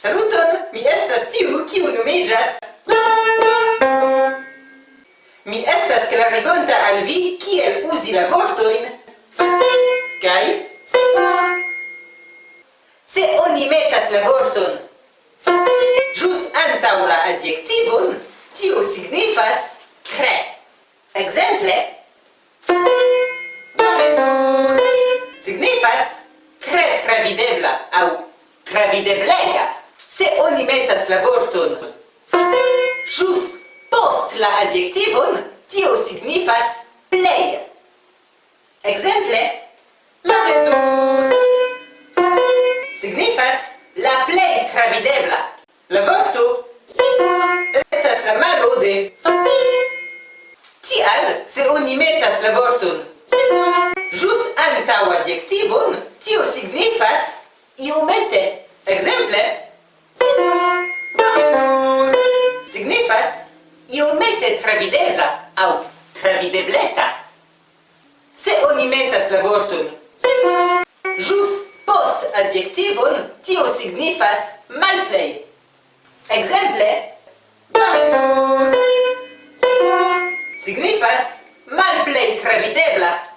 Saluton, mi estas tiu kiu nomiĝas Mi estas klarigonta al vi kiel uzi la vortojn kaj Se oni metas la vorton ĝus antaŭ la adjektivon, tio signifasre. Ekzemple: signifas trepravvidebla aŭpravvideblaja". Se oni metas la vorton ĝus post la adjektivon, tio signifas plej. Ekzemple: signifas la plej travidebla. La vorto estas la maabo de.tialal se oni metas la vorton ĵus antaŭ adjektivon, tio signifas iomete. Eekzemple, signifas iomete trabidebla au travidebleta. Se oni metas la vortum jus post adiectivum tio signifas malplei. Exemple signifas malplei trabidebla